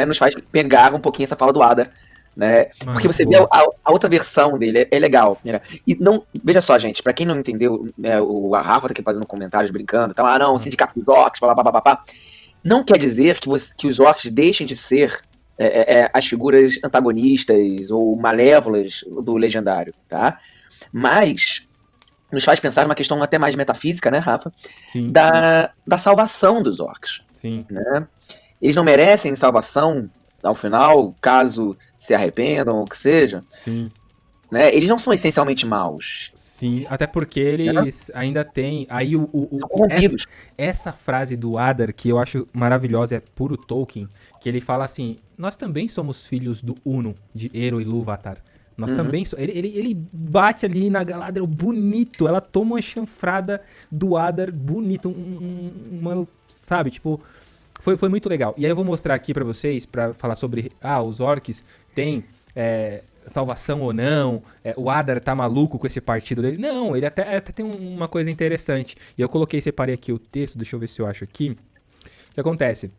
né, nos faz pegar um pouquinho essa fala do Ada, né? Mano, Porque você vê a, a, outra versão dele, é, é legal. Né? E não, veja só, gente, para quem não entendeu, né, o a Rafa tá aqui fazendo comentários brincando, tá? Ah, não, o sindicato dos orcs, blá, blá, blá, blá, blá. Não quer dizer que, você, que os orcs deixem de ser é, é, é, as figuras antagonistas ou malévolas do legendário, tá? Mas nos faz pensar numa questão até mais metafísica, né, Rafa? Sim. Da, da salvação dos orcs. Sim. Né? Eles não merecem salvação ao final, caso se arrependam ou que seja. Sim. Né? Eles não são essencialmente maus. Sim, até porque eles né? ainda têm. Aí o, o, o essa, essa, frase do Adar, que eu acho maravilhosa, é puro Tolkien, que ele fala assim: Nós também somos filhos do Uno, de Ero e Lúvatar. Nós uhum. também. So ele, ele, ele, bate ali na Galadriel bonito. Ela toma uma chanfrada do Adar bonito. Um, um, uma, sabe, tipo. Foi, foi muito legal. E aí eu vou mostrar aqui para vocês, para falar sobre. Ah, os orcs têm. É, salvação ou não, é, o Adar tá maluco com esse partido dele. Não, ele até, até tem uma coisa interessante. E eu coloquei, separei aqui o texto, deixa eu ver se eu acho aqui. O que acontece?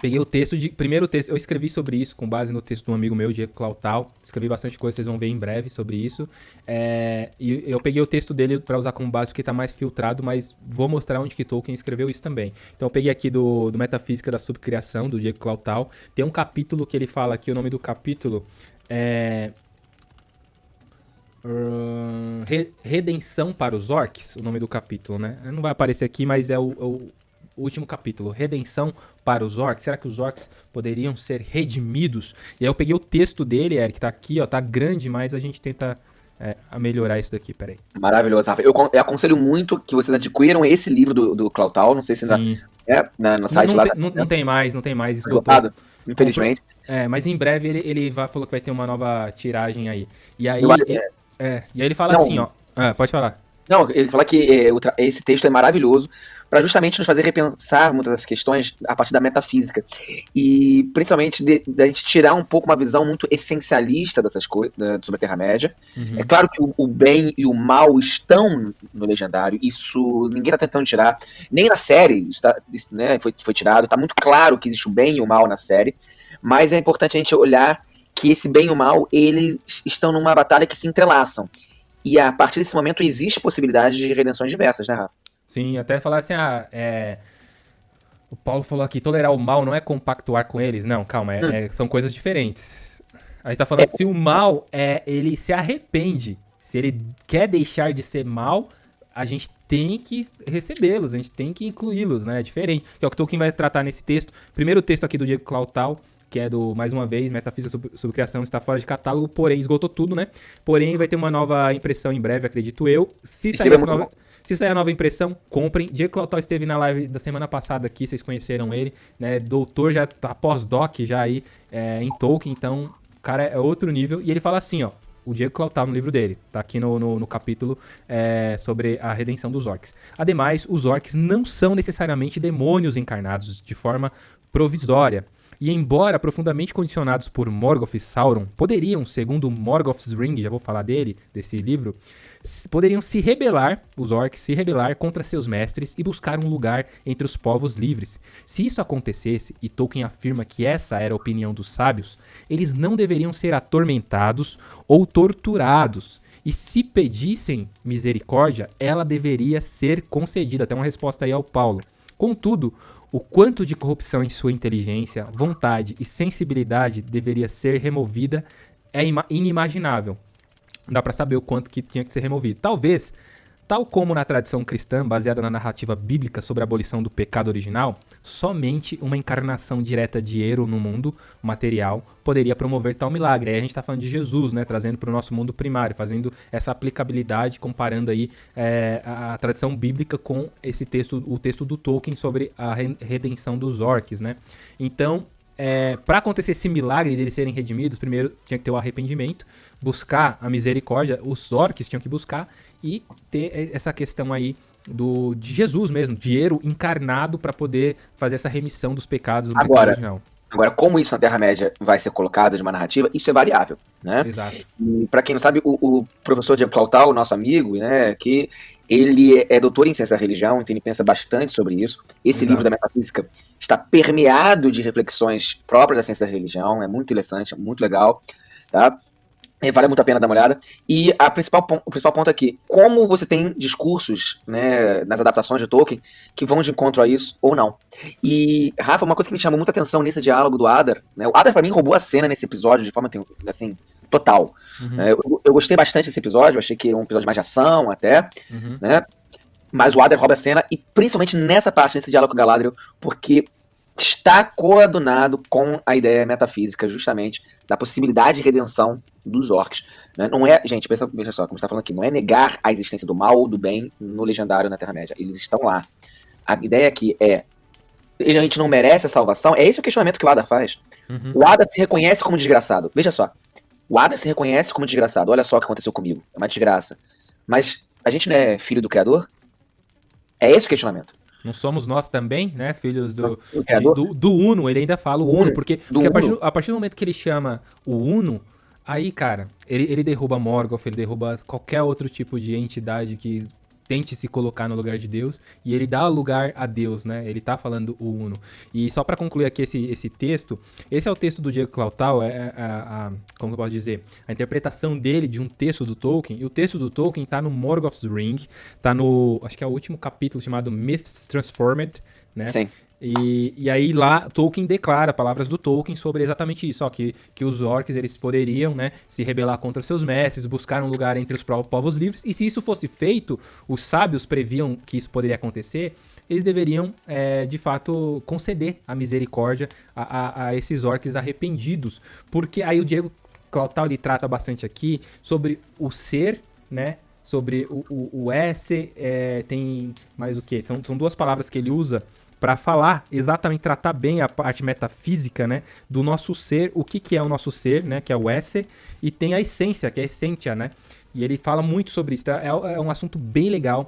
Peguei o texto de. Primeiro texto, eu escrevi sobre isso com base no texto de um amigo meu, Diego Clautal. Escrevi bastante coisa, vocês vão ver em breve sobre isso. É, e eu peguei o texto dele para usar como base porque está mais filtrado, mas vou mostrar onde que Tolkien escreveu isso também. Então eu peguei aqui do, do Metafísica da Subcriação, do Diego Clautal. Tem um capítulo que ele fala aqui, o nome do capítulo é. Uh, Redenção para os Orcs, o nome do capítulo, né? Não vai aparecer aqui, mas é o, é o último capítulo, Redenção para os Orcs. Será que os Orcs poderiam ser redimidos? E aí eu peguei o texto dele, Eric, tá aqui, ó, tá grande, mas a gente tenta é, melhorar isso daqui, peraí. Maravilhoso, Rafa. Eu, eu, aconselho muito que vocês adquiram esse livro do, do Clautal, não sei se ainda é na, no site não, lá. Tem, não, não, tem mais, não tem mais, esgotado. Infelizmente. É, mas em breve ele, ele vai, falou que vai ter uma nova tiragem aí. E aí, ele, é, e aí ele fala não, assim, ó. Ah, pode falar. Não, ele fala que é, esse texto é maravilhoso para justamente nos fazer repensar muitas das questões a partir da metafísica. E principalmente da gente tirar um pouco uma visão muito essencialista dessas coisas sobre a Terra-média. Uhum. É claro que o, o, bem e o mal estão no legendário, isso ninguém está tentando tirar. Nem na série está, né, foi, foi tirado, está muito claro que existe o bem e o mal na série, mas é importante a gente olhar que esse bem e o mal, eles estão numa batalha que se entrelaçam. E a partir desse momento existe possibilidade de redenções diversas, né, Rafa? Sim, até falar assim, ah, é... O Paulo falou aqui, tolerar o mal não é compactuar com eles. Não, calma, é, hum. é, são coisas diferentes. Aí tá falando é. se o mal é ele se arrepende, se ele quer deixar de ser mal, a gente tem que recebê-los, a gente tem que incluí-los, né? É diferente. Que é o que Tolkien vai tratar nesse texto. Primeiro texto aqui do Diego Clautal, que é do, mais uma vez, Metafísica sobre, sobre Criação, está fora de catálogo, porém esgotou tudo, né? Porém, vai ter uma nova impressão em breve, acredito eu. Se sair essa nova. Se sair a nova impressão, comprem. Diego Clautal esteve na live da semana passada aqui, vocês conheceram ele, né? Doutor já tá pós-doc já aí é, em Tolkien, então o cara é outro nível. E ele fala assim, ó. O Diego Clautal no livro dele, tá aqui no, no, no capítulo é, sobre a redenção dos orcs. Ademais, os orcs não são necessariamente demônios encarnados de forma provisória. E embora profundamente condicionados por Morgoth e Sauron, poderiam, segundo Morgoth's Ring, já vou falar dele, desse livro, poderiam se rebelar, os orcs se rebelar contra seus mestres e buscar um lugar entre os povos livres. Se isso acontecesse, e Tolkien afirma que essa era a opinião dos sábios, eles não deveriam ser atormentados ou torturados. E se pedissem misericórdia, ela deveria ser concedida. Até uma resposta aí ao Paulo. Contudo, o quanto de corrupção em sua inteligência, vontade e sensibilidade deveria ser removida é inimaginável. Dá para saber o quanto que tinha que ser removido. Talvez Tal como na tradição cristã, baseada na narrativa bíblica sobre a abolição do pecado original, somente uma encarnação direta de Ero no mundo material poderia promover tal milagre. Aí a gente está falando de Jesus, né, trazendo para o nosso mundo primário, fazendo essa aplicabilidade, comparando aí é, a, a, tradição bíblica com esse texto, o texto do Tolkien sobre a redenção dos orcs, né? Então, é, para acontecer esse milagre de eles serem redimidos, primeiro tinha que ter o arrependimento, buscar a misericórdia, os orcs tinham que buscar, e ter essa questão aí do de Jesus mesmo, dinheiro encarnado para poder fazer essa remissão dos pecados do Agora, original. Agora, como isso na Terra-média vai ser colocado de uma narrativa, isso é variável, né? Exato. E para quem não sabe, o, o professor Diego Clautal, nosso amigo, né, que ele é doutor em ciência da religião, então ele pensa bastante sobre isso. Esse Exato. livro da metafísica está permeado de reflexões próprias da ciência da religião, é muito interessante, é muito legal, tá? E vale muito a pena dar uma olhada. E a principal, o principal ponto aqui, como você tem discursos né, nas adaptações de Tolkien que vão de encontro a isso ou não. E, Rafa, uma coisa que me chamou muita atenção nesse diálogo do Adar, né, o Adar pra mim roubou a cena nesse episódio de forma assim, total. Uhum, né? eu, eu gostei bastante desse episódio, achei que é um episódio mais de ação até, uhum. né? Mas o Adar rouba a cena, e principalmente nessa parte, nesse diálogo com o Galadriel, porque está coadunado com a ideia metafísica, justamente, da possibilidade de redenção dos orcs. né? Não é, gente, pensa, veja só, como está falando aqui, não é negar a existência do mal ou do bem no legendário na Terra-média. Eles estão lá. A ideia aqui é. A gente não merece a salvação. É esse o questionamento que o Adar faz. Uhum. O Adar se reconhece como desgraçado. Veja só. O Adar se reconhece como desgraçado. Olha só o que aconteceu comigo. É uma desgraça. Mas a gente não é filho do Criador? É esse o questionamento. Não somos nós também, né, filhos do, de- do, do Uno, ele ainda fala o Uno, porque, porque a, partir, a partir do momento que ele chama o Uno, aí, cara, ele, ele derruba Morgoth, ele derruba qualquer outro tipo de entidade que tente se colocar no lugar de Deus, e ele dá lugar a Deus, né? Ele tá falando o Uno. E só pra concluir aqui esse, esse texto, esse é o texto do Diego Clautal, é a, a- como eu posso dizer, a interpretação dele de um texto do Tolkien, e o texto do Tolkien tá no Morgoth's Ring, tá no, acho que é o último capítulo chamado Myths Transformed, né? Sim. E, e aí lá Tolkien declara palavras do Tolkien sobre exatamente isso, ó, que, que os orcs eles poderiam, né, se rebelar contra seus mestres, buscar um lugar entre os povos livres, e se isso fosse feito, os sábios previam que isso poderia acontecer, eles deveriam, é, de fato, conceder a misericórdia a, a- a esses orcs arrependidos, porque aí o Diego Clautal ele trata bastante aqui sobre o ser, né, sobre o, o, o S, é, tem mais o que? São, são duas palavras que ele usa para falar exatamente, tratar bem a parte metafísica, né, do nosso ser, o que, que é o nosso ser, né, que é o esse, e tem a essência, que é a essentia, né, e ele fala muito sobre isso, tá? é, é um assunto bem legal,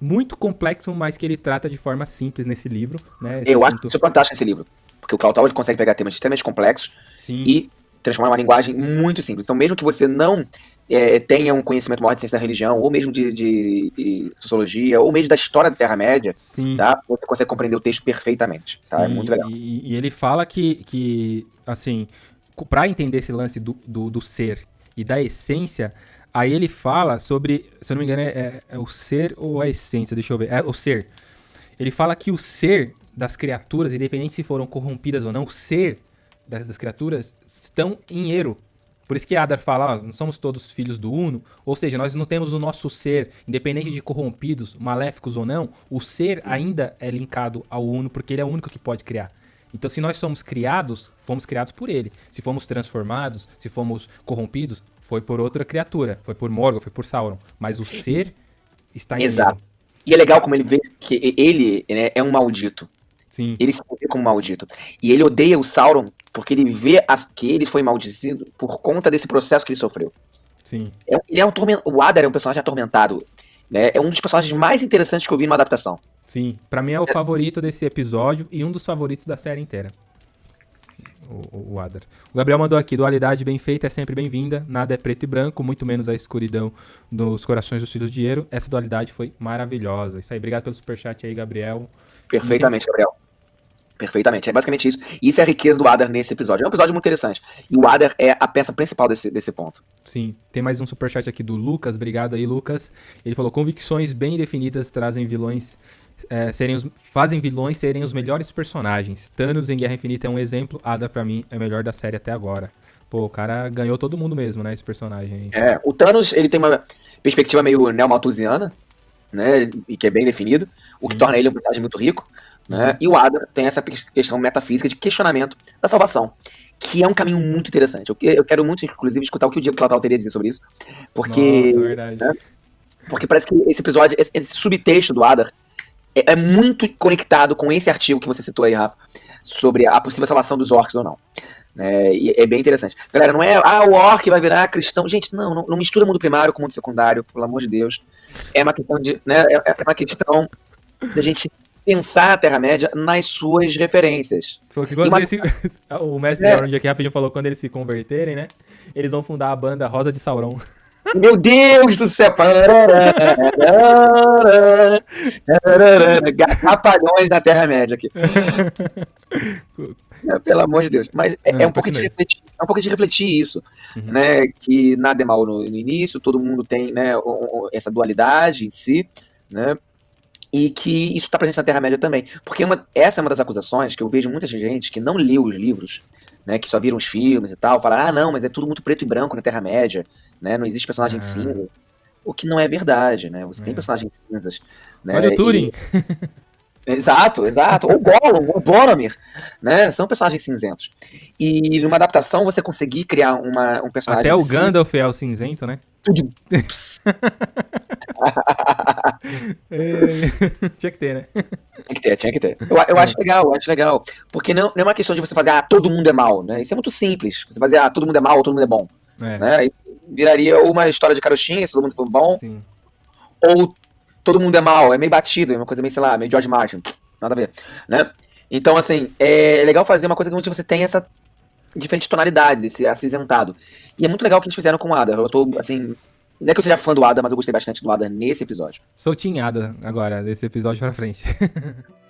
muito complexo, mas que ele trata de forma simples nesse livro, né, esse Eu acho assunto- isso fantástico nesse livro. Porque o Clautal ele consegue pegar temas extremamente complexos sim, e transformar em uma linguagem muito simples. Então, mesmo que você não é, tenha um conhecimento maior de ciência da religião, ou mesmo de, de- de sociologia, ou mesmo da história da Terra-média, tá? Você consegue compreender o texto perfeitamente. Tá? É muito legal. E, e ele fala que, que assim, pra entender esse lance do, do, do ser e da essência, aí ele fala sobre, se eu não me engano, é, é- é o ser ou a essência, deixa eu ver, é o ser. Ele fala que o ser das criaturas, independente se foram corrompidas ou não, o ser das, das criaturas estão em erro. Por isso que Adar fala, ó, não somos todos filhos do Uno, ou seja, nós não temos o nosso ser, independente de corrompidos, maléficos ou não, o ser ainda é linkado ao Uno, porque ele é o único que pode criar. Então, se nós somos criados, fomos criados por ele. Se fomos transformados, se fomos corrompidos, foi por outra criatura, foi por Morgoth, foi por Sauron. Mas o ser está em Exato. erro. E é legal como ele vê que ele né, é um maldito. Sim, Ele se vê como maldito. E ele odeia o Sauron porque ele vê as- que ele foi maldecido por conta desse processo que ele sofreu. sim. É ele é um tormen- O Adar é um personagem atormentado. Né? É um dos personagens mais interessantes que eu vi numa adaptação. Sim, pra mim é o favorito desse episódio e um dos favoritos da série inteira. O, o- o Adar. O Gabriel mandou aqui: dualidade bem feita é sempre bem-vinda. Nada é preto e branco, muito menos a escuridão dos corações dos filhos de Eero. Essa dualidade foi maravilhosa. Isso aí, obrigado pelo superchat aí, Gabriel. Perfeitamente, Gabriel. Perfeitamente. É basicamente isso. E isso é a riqueza do Adar nesse episódio. É um episódio muito interessante. E o Adar é a peça principal desse, desse ponto. Sim, tem mais um superchat aqui do Lucas, obrigado aí, Lucas. Ele falou: convicções bem definidas trazem vilões. é, serem os, fazem vilões serem os melhores personagens. Thanos em Guerra Infinita é um exemplo. Ada, pra mim, é o melhor da série até agora. Pô, o cara ganhou todo mundo mesmo, né? Esse personagem aí. É, o Thanos, ele tem uma perspectiva meio neomalthusiana, né? E que é bem definido, o que Sim. torna ele um personagem muito rico. Né? E o Adar tem essa questão metafísica de questionamento da salvação, que é um caminho muito interessante. Eu, que- eu quero muito, inclusive, escutar o que o Diego Clautal teria a dizer sobre isso, porque, Nossa, verdade. né? porque parece que esse episódio, esse, esse subtexto do Adar é, é muito conectado com esse artigo que você citou aí, Rafa, sobre a possível salvação dos orcs ou não. É, e é bem interessante. Galera, não é, ah, o orc vai virar cristão. Gente, não, não, não mistura mundo primário com mundo secundário, pelo amor de Deus. É uma questão de, né, é, é uma questão da gente pensar a Terra-média nas suas referências. Que quando uma- se- o mestre É. Elrond aqui rapidinho falou quando eles se converterem, né? Eles vão fundar a banda Rosa de Sauron. Meu Deus do céu! Rapalhões da Terra-média aqui. É, pelo amor de Deus. Mas é, é um pouco de refletir, é um pouco de refletir isso, uhum. né? Que nada é mal no, no, início, todo mundo tem né, essa dualidade em si, né? E que isso está presente na Terra-média também. Porque uma, essa é uma das acusações que eu vejo muita gente que não leu os livros, né? Que só viram os filmes e tal, falar, ah, não, mas é tudo muito preto e branco na Terra-média, né? Não existe personagem ah. cinza. O que não é verdade, né? Você é. tem personagens cinzas. Né? Olha o Turing! E... Exato, exato. Ou Gollum, ou Boromir, né? São personagens cinzentos. E numa adaptação você conseguir criar uma, um personagem. Até o Gandalf é o cinzento, né? É... tinha que ter, né? Tinha que ter, tinha que ter. Eu, eu acho legal, eu acho legal. Porque não, não é uma questão de você fazer, ah, todo mundo é mal, né? Isso é muito simples. Você fazer, ah, todo mundo é mal ou todo mundo é bom. É. Né? Aí viraria uma história de carochinha, se todo mundo for bom. Sim. Ou todo mundo é mal, é meio batido, é uma coisa meio, sei lá, meio George Martin, nada a ver, né? Então, assim, é legal fazer uma coisa que você tem essa diferentes tonalidades, esse acinzentado. E é muito legal o que eles fizeram com o Ada. Eu tô, assim, não é que eu seja fã do Ada, mas eu gostei bastante do Ada nesse episódio. Sou tinhada agora, desse episódio pra frente.